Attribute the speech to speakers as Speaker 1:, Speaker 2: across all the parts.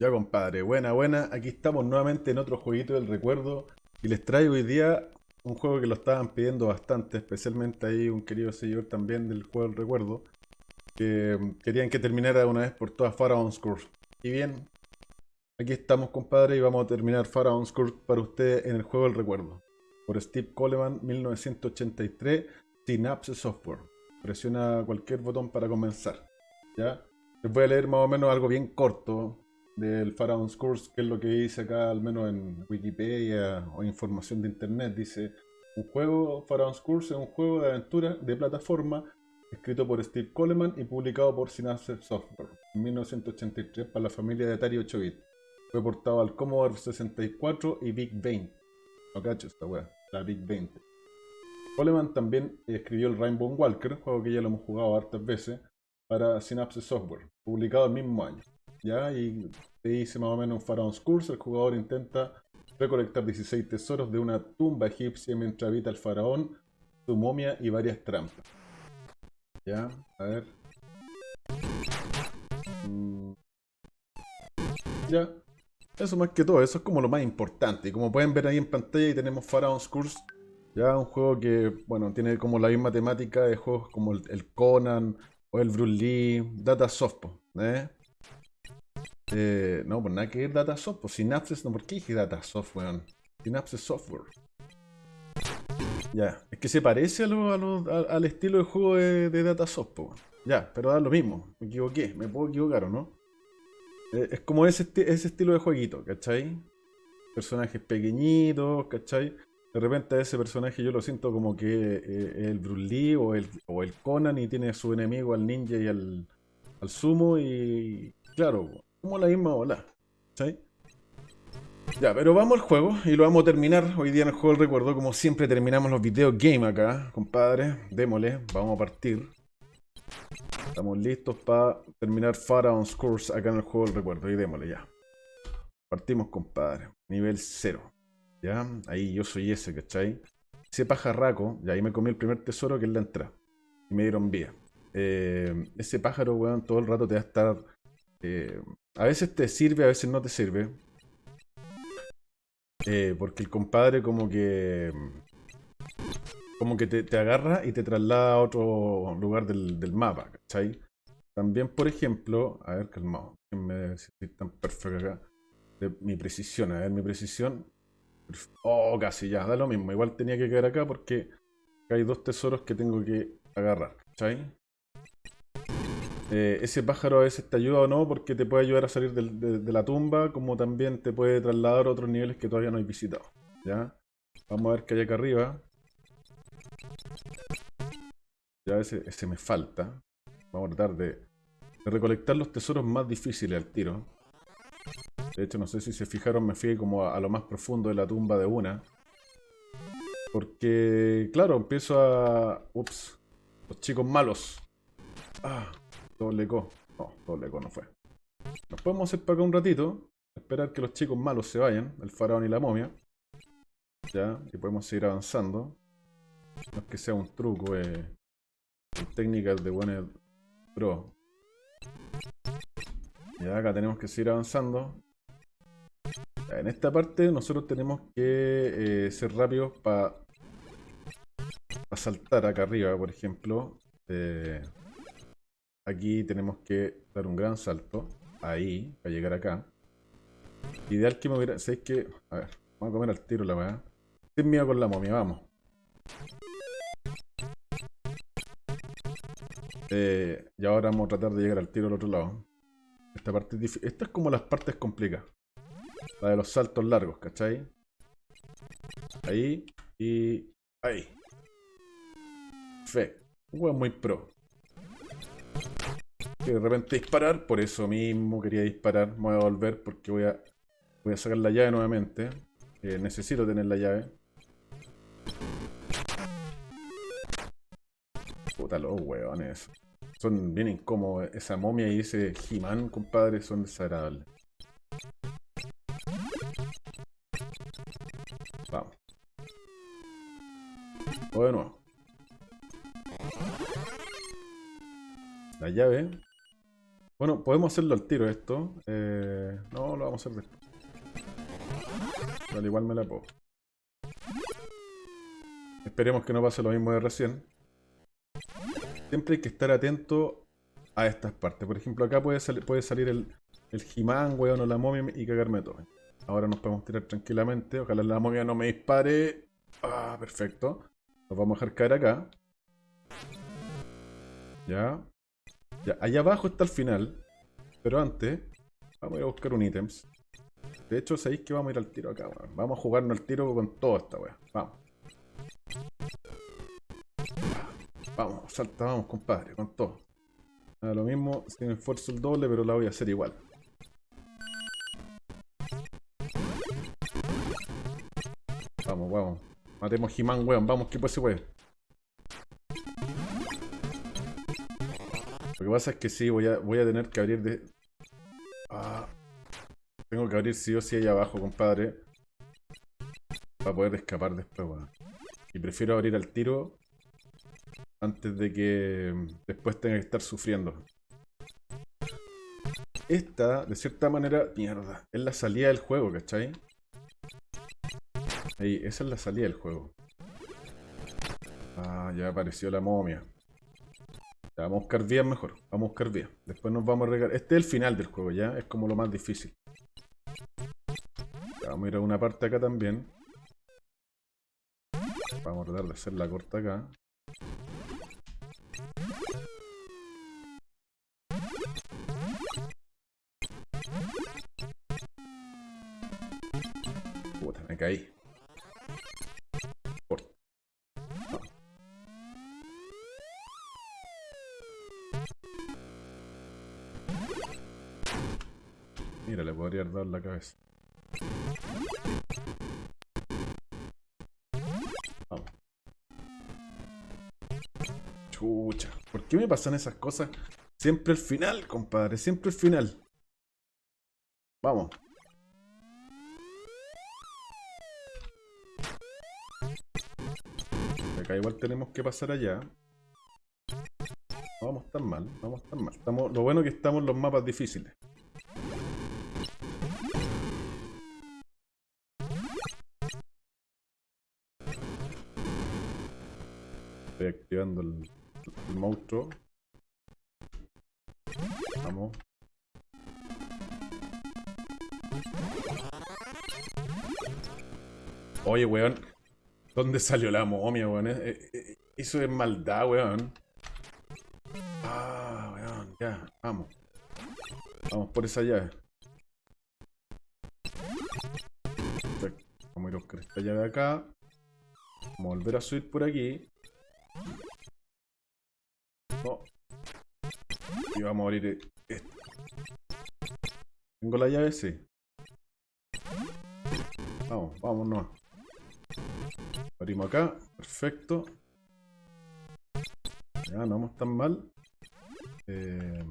Speaker 1: Ya compadre, buena, buena. Aquí estamos nuevamente en otro jueguito del recuerdo. Y les traigo hoy día un juego que lo estaban pidiendo bastante, especialmente ahí un querido seguidor también del juego del recuerdo. Que querían que terminara de una vez por todas Pharaoh's Curse. Y bien, aquí estamos compadre y vamos a terminar Pharaoh's Curse para ustedes en el juego del recuerdo. Por Steve Coleman, 1983, Synapse Software. Presiona cualquier botón para comenzar. ¿Ya? Les voy a leer más o menos algo bien corto, del Pharaoh's Curse, que es lo que dice acá, al menos en Wikipedia o información de internet. Dice: Un juego, Pharaoh's Curse, es un juego de aventura de plataforma escrito por Steve Coleman y publicado por Synapse Software en 1983 para la familia de Atari 8-bit. Fue portado al Commodore 64 y Big 20. No cacho esta wea, la Big 20. Coleman también escribió el Rainbow Walker, juego que ya lo hemos jugado hartas veces, para Synapse Software, publicado el mismo año. ¿Ya? Y te dice más o menos un Pharaoh's Curse, el jugador intenta recolectar 16 tesoros de una tumba egipcia mientras habita el faraón, su momia y varias trampas. Ya, a ver. Mm. Ya, eso más que todo, eso es como lo más importante. Y como pueden ver ahí en pantalla, tenemos Pharaoh's Curse. Ya, un juego que, bueno, tiene como la misma temática de juegos como el, Conan o el Bruce Lee, Data Soft, ¿eh? Eh, no, pues nada que ver Datasoft. Pues Synapses, no, ¿por qué dije Datasoft, weón? Synapses Software. Ya, es que se parece a lo, al estilo de juego de, de Datasoft, pues. Ya, pero da lo mismo. Me equivoqué, me puedo equivocar o no. Eh, es como ese, ese estilo de jueguito, ¿cachai? Personajes pequeñitos, ¿cachai? De repente ese personaje yo lo siento como que eh, el Bruce Lee o el, o el Conan y tiene a su enemigo al ninja y al, al sumo y claro, como la misma ola. ¿Sí? Ya, pero vamos al juego y lo vamos a terminar hoy día en el juego del recuerdo. Como siempre terminamos los videos game acá, compadre. Démosle, vamos a partir. Estamos listos para terminar Pharaoh's Course acá en el juego del recuerdo. Y démosle ya. Partimos, compadre. Nivel 0. ¿Ya? Ahí yo soy ese, ¿cachai? Ese pajarraco, y ahí me comí el primer tesoro que es la entrada. Y me dieron vía. Eh, ese pájaro, weón, todo el rato te va a estar eh, a veces te sirve, a veces no te sirve. Eh, porque el compadre como que... Como que te, agarra y te traslada a otro lugar del, mapa, ¿cachai? También, por ejemplo... A ver, calmado. Me si tan perfecto acá. Mi precisión, a ver, mi precisión... Oh, casi ya, da lo mismo. Igual tenía que quedar acá porque hay dos tesoros que tengo que agarrar, ¿cachai? Eh, ese pájaro a veces te ayuda o no porque te puede ayudar a salir de, la tumba, como también te puede trasladar a otros niveles que todavía no hay visitado. ¿Ya? Vamos a ver qué hay acá arriba. Ya ese, me falta. Vamos a tratar de, recolectar los tesoros más difíciles al tiro. De hecho, no sé si se fijaron, me fui como a, a lo más profundo de la tumba de una. Porque, claro, empiezo a... Ups. Los chicos malos. Ah. Doble co. No, doble co no fue. Nos podemos hacer para acá un ratito. Esperar que los chicos malos se vayan. El faraón y la momia. Ya, y podemos seguir avanzando. No es que sea un truco, eh. Técnicas de buena pro. Ya, acá tenemos que seguir avanzando. en esta parte nosotros tenemos que eh, ser rápidos para saltar acá arriba, por ejemplo. Eh, Aquí tenemos que dar un gran salto. Ahí, para llegar acá. Ideal que me hubiera... ¿Sabéis que? A ver, vamos a comer al tiro la weá. Sin miedo con la momia, vamos. Eh, y ahora vamos a tratar de llegar al tiro al otro lado. Esta parte es difícil. Esta es como las partes complicadas. La de los saltos largos, ¿cachai? Ahí y ahí. Fe. Un juego muy pro de repente disparar, por eso mismo quería disparar, me voy a volver porque voy a, voy a sacar la llave nuevamente. Eh, necesito tener la llave. Puta los hueones. Son bien incómodos. Esa momia y ese he compadre, son desagradables. Vamos. O de nuevo. La llave Bueno, podemos hacerlo al tiro esto. Eh, no, lo vamos a hacer después. Al igual me la puedo. Esperemos que no pase lo mismo de recién. Siempre hay que estar atento a estas partes. Por ejemplo, acá puede, puede salir el, el He-Man, weón, o la momia y cagarme todo. Ahora nos podemos tirar tranquilamente. Ojalá la momia no me dispare. Ah, perfecto. Nos vamos a dejar caer acá. Ya. Allá abajo está el final. Pero antes, vamos a ir a buscar un ítems. De hecho, sabéis que vamos a ir al tiro acá, weón. Vamos a jugarnos el tiro con toda esta weón. Vamos. Vamos, salta, vamos, compadre, con todo. Lo mismo, sin esfuerzo el doble, pero la voy a hacer igual. Vamos, vamos. Matemos He-Man, weón. Vamos, que pues se puede. Lo que pasa es que sí, voy a, voy a tener que abrir de... Ah, tengo que abrir sí o sí ahí abajo, compadre. Para poder escapar después, weón. Y prefiero abrir al tiro antes de que mm, después tenga que estar sufriendo. Esta, de cierta manera, mierda, es la salida del juego, ¿cachai? Ahí, esa es la salida del juego. Ah, ya apareció la momia. Vamos a buscar vías mejor. Vamos a buscar vías. Después nos vamos a regar. Este es el final del juego, ya. Es como lo más difícil. vamos a ir a una parte acá también. Vamos a tratar de hacer la corta acá. Puta, me caí. Mira, le podría dar la cabeza. Vamos. Chucha. ¿Por qué me pasan esas cosas? Siempre el final, compadre. Siempre el final. Vamos. Acá igual tenemos que pasar allá. No vamos tan mal, vamos tan mal. Estamos, lo bueno es que estamos en los mapas difíciles. Estoy activando el, el monstruo. Vamos. Oye, weón. ¿Dónde salió la momia, weón? Eh, eh, eh, eso es maldad, weón. Ah, weón, ya, vamos. Vamos por esa llave. Vamos a ir a buscar esta llave acá. Vamos a volver a subir por aquí. Y vamos a abrir esto. ¿Tengo la llave? Sí. Vamos, vámonos. Abrimos acá. Perfecto. Ya, no vamos tan mal. Eh...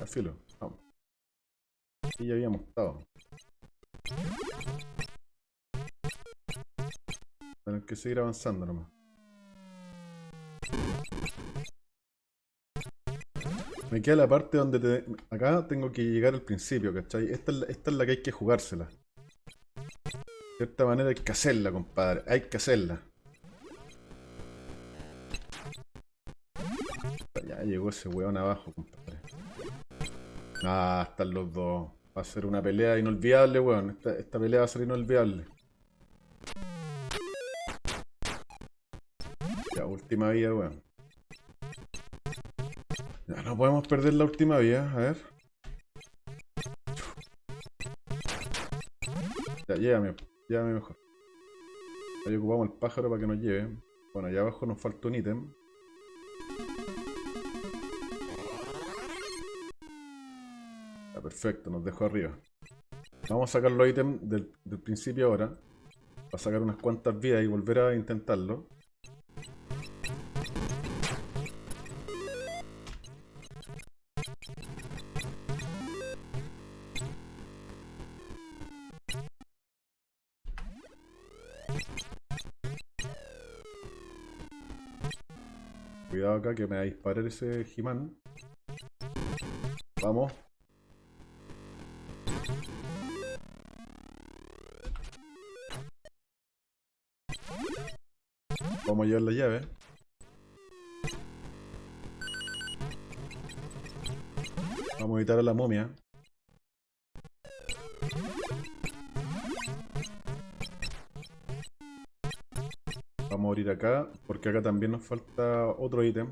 Speaker 1: Al. Vamos. Aquí ya habíamos estado. Tenemos que seguir avanzando nomás. Me queda la parte donde te... Acá tengo que llegar al principio, ¿cachai? Esta es, la, la que hay que jugársela. De cierta manera hay que hacerla, compadre. Hay que hacerla. Ya llegó ese weón abajo, compadre. Ah, están los dos. Va a ser una pelea inolvidable, weón. Esta, esta pelea va a ser inolvidable. Ya, última vida, weón. Ya, no podemos perder la última vía, a ver. Ya, llévame, llévame mejor. Ahí ocupamos el pájaro para que nos lleve. Bueno, allá abajo nos falta un ítem. Ya, perfecto, nos dejó arriba. Vamos a sacar los ítems del, del principio ahora. Para sacar unas cuantas vidas y volver a intentarlo. Cuidado acá que me va a disparar ese He-Man. Vamos. Vamos a llevar la llave. Vamos a evitar a la momia. Vamos a morir acá, porque acá también nos falta otro ítem.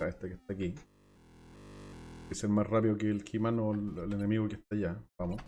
Speaker 1: Este que está aquí. Es el más rápido que el Kiman o el enemigo que está allá. Vamos.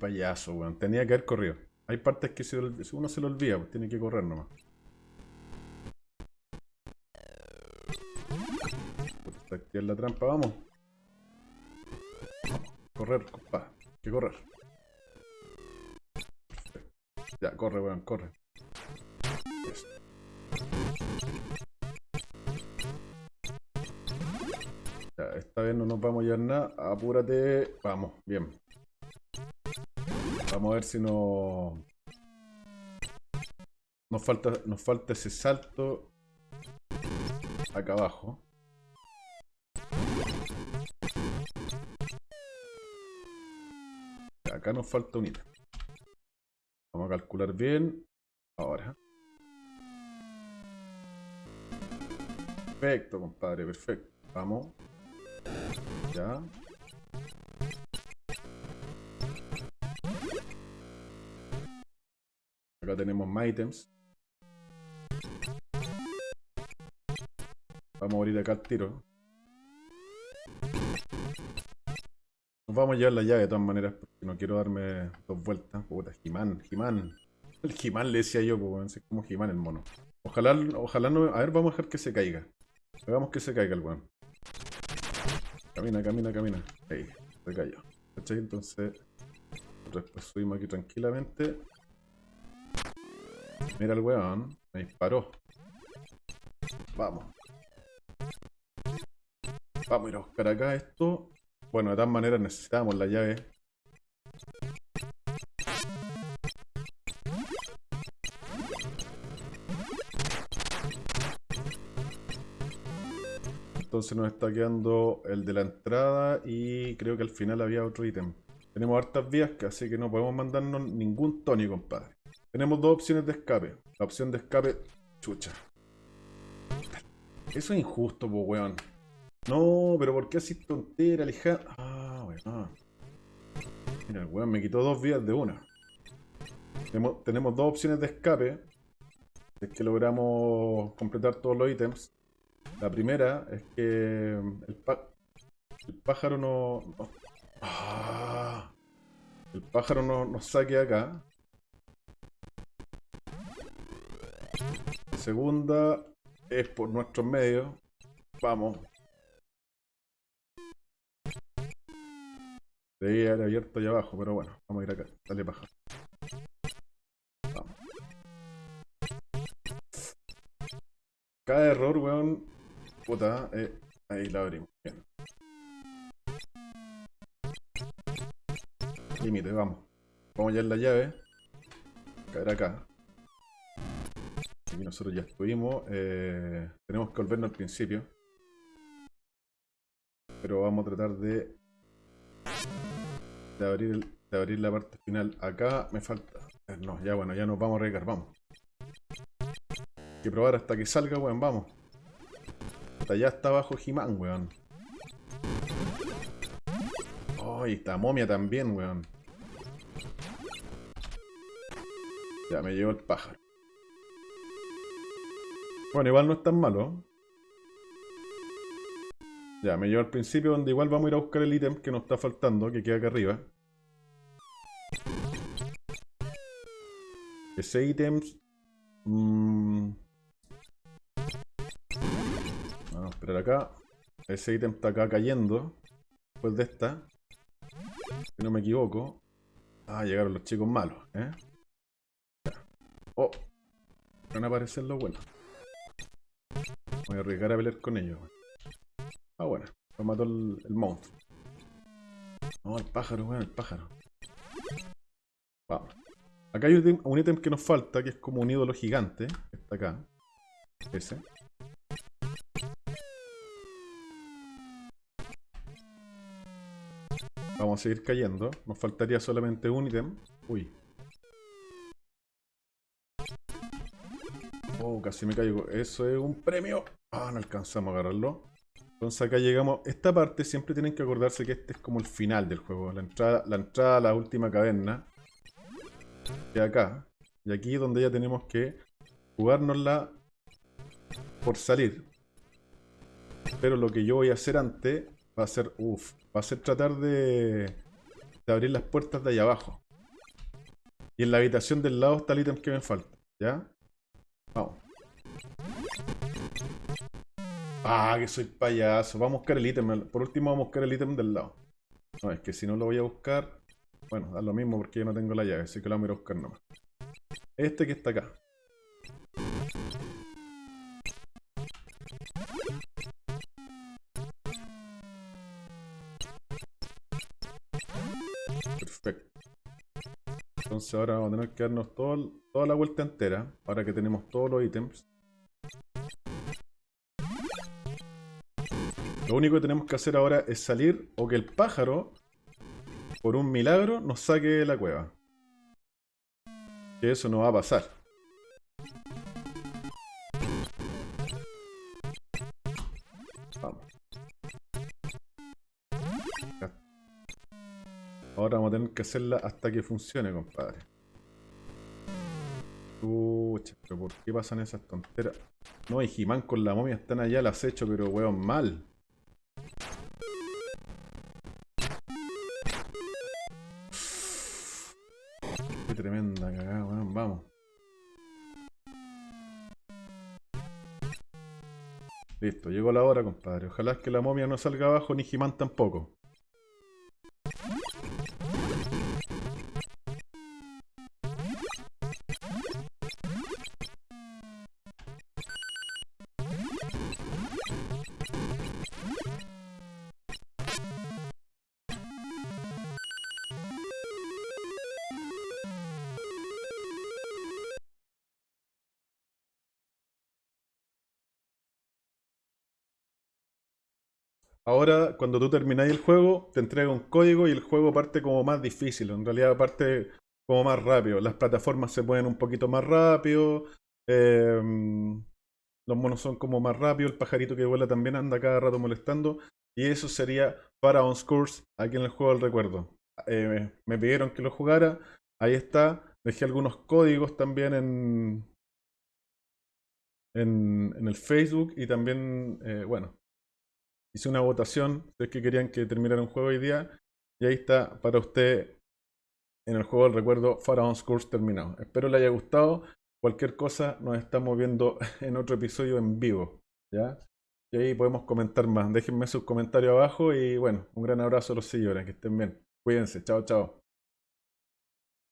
Speaker 1: Payaso, weón. Tenía que haber corrido. Hay partes que se uno se lo olvida, pues tiene que correr nomás. Puta, está activa la trampa, vamos. Correr, compa. Hay que correr. Ya, corre, weón, corre. Ya, esta vez no nos vamos a llevar nada. Apúrate. Vamos, bien. Vamos a ver si no. Nos falta, nos falta ese salto acá abajo. Acá nos falta un ítem. Vamos a calcular bien. Ahora. Perfecto, compadre, perfecto. Vamos. Ya. Acá tenemos más ítems. Vamos a morir acá al tiro. Nos vamos a llevar la llave de todas maneras porque no quiero darme dos vueltas. Puta, Jimán, Jimán. El Jimán le decía yo, pues, es como Jimán el mono. Ojalá, ojalá no. A ver, vamos a dejar que se caiga. Hagamos que se caiga el weón. Camina, camina, camina. Ahí, se cayó. ¿Cachai? Entonces, después subimos aquí tranquilamente. Mira el weón, me disparó. Vamos. Vamos a ir a buscar acá esto. Bueno, de todas maneras necesitamos la llave. Entonces nos está quedando el de la entrada y creo que al final había otro ítem. Tenemos hartas vías, así que no podemos mandarnos ningún Tony, compadre. Tenemos dos opciones de escape. La opción de escape, chucha. Eso es injusto, po, weón. No, pero ¿por qué así tontera, lija? Ah, weón. Mira, el weón me quitó dos vías de una. Tenemos, tenemos dos opciones de escape. Es que logramos completar todos los ítems. La primera es que el, pa- el pájaro no... no- Ah. el pájaro no nos saque acá. Segunda es por nuestros medios. Vamos. Debía haber abierto allá abajo, pero bueno, vamos a ir acá. Dale pájaro. Vamos. Cada error, weón. Puta, eh, ahí la abrimos. Bien. Límite, vamos. Vamos ya en la llave. Caer acá. Aquí nosotros ya estuvimos. eh, tenemos que volvernos al principio. Pero vamos a tratar de. De abrir, de abrir la parte final. Acá me falta. eh, No, ya bueno, ya nos vamos a arriesgar, vamos. Hay que probar hasta que salga, weón, vamos. Hasta allá está abajo He-Man, weón. Oh, y está momia también, weón. Ya me llevo el pájaro. Bueno, igual no es tan malo. Ya, me llevo al principio donde igual vamos a ir a buscar el ítem que nos está faltando, que queda acá arriba. Ese ítem... mm, Vamos a esperar acá. Ese ítem está acá cayendo. Después de esta. Si no me equivoco. Ah, llegaron los chicos malos, ¿eh? Oh, van a aparecer los buenos. Voy a arriesgar a pelear con ellos. Ah, bueno, lo mató el, el monstruo. No, el pájaro, bueno, el pájaro. Vamos. Acá hay un ítem que nos falta, que es como un ídolo gigante. Está acá. Ese. Vamos a seguir cayendo. Nos faltaría solamente un ítem. Uy. Casi me caigo. Eso es un premio. Ah, no alcanzamos a agarrarlo. Entonces acá llegamos. Esta parte siempre tienen que acordarse que este es como el final del juego. La entrada, la entrada a la última caverna. Que acá. Y aquí es donde ya tenemos que jugárnosla por salir. Pero lo que yo voy a hacer antes va a ser, uff, va a ser tratar de, de abrir las puertas de allá abajo. Y en la habitación del lado está el ítem que me falta, ¿ya? Vamos. Ah, que soy payaso. Vamos a buscar el ítem. Por último vamos a buscar el ítem del lado. No, es que si no lo voy a buscar... Bueno, da lo mismo porque yo no tengo la llave, así que lo vamos a buscar nomás. Este que está acá. Entonces ahora vamos a tener que darnos toda la vuelta entera. Ahora que tenemos todos los ítems. Lo único que tenemos que hacer ahora es salir o que el pájaro, por un milagro, nos saque de la cueva. Que eso no va a pasar. Vamos. Ahora vamos a tener que hacerla hasta que funcione, compadre. Pucha, pero ¿por qué pasan esas tonteras? No, y Jimán con la momia están allá al acecho, pero weón, mal. Listo, llegó la hora, compadre. Ojalá que la momia no salga abajo, ni Jimán tampoco. Ahora, cuando tú termináis el juego, te entrega un código y el juego parte como más difícil. En realidad parte como más rápido. Las plataformas se mueven un poquito más rápido. Em, los monos son como más rápidos. El pajarito que vuela también anda cada rato molestando. Y eso sería Pharaoh's Curse aquí en el juego del recuerdo. Eh, me pidieron que lo jugara. Ahí está. Dejé algunos códigos también en, en, el Facebook y también, eh, bueno, hice una votación de que querían que terminara un juego hoy día. Y ahí está para usted en el juego del recuerdo Pharaoh's Curse terminado. Espero le haya gustado. Cualquier cosa nos estamos viendo en otro episodio en vivo. ¿ya? Y ahí podemos comentar más. Déjenme sus comentarios abajo y bueno, un gran abrazo a los seguidores. Que estén bien. Cuídense. Chao, chao.